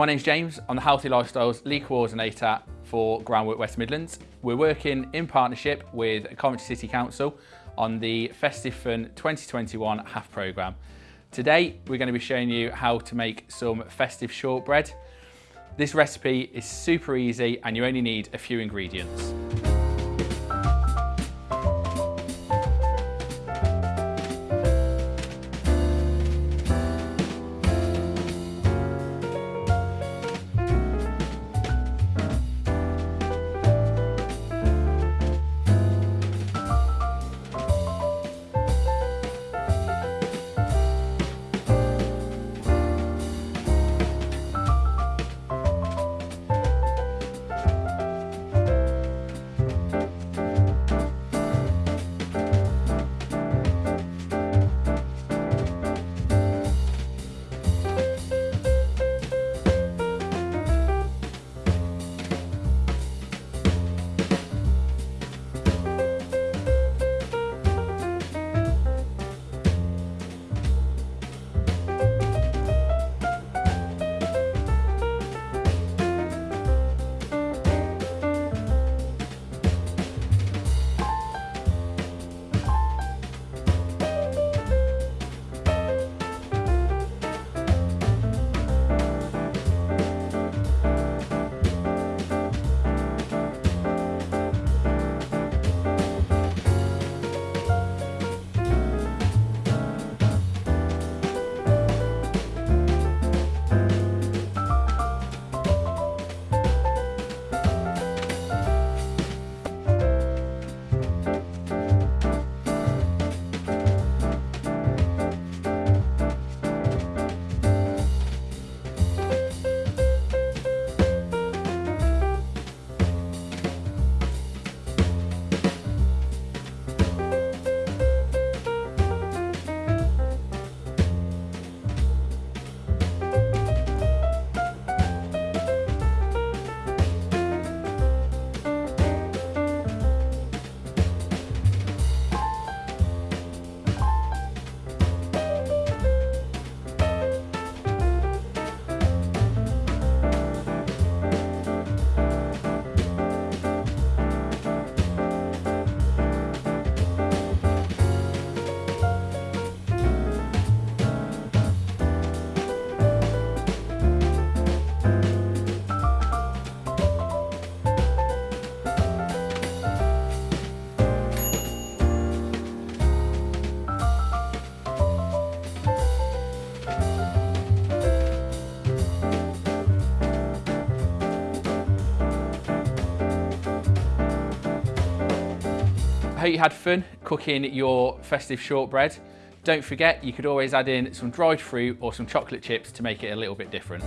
My name's James. I'm the Healthy Lifestyles Lead Coordinator for Groundwork West Midlands. We're working in partnership with Coventry City Council on the Festive Fun 2021 half programme. Today we're going to be showing you how to make some festive shortbread. This recipe is super easy and you only need a few ingredients. Hope you had fun cooking your festive shortbread. Don't forget, you could always add in some dried fruit or some chocolate chips to make it a little bit different.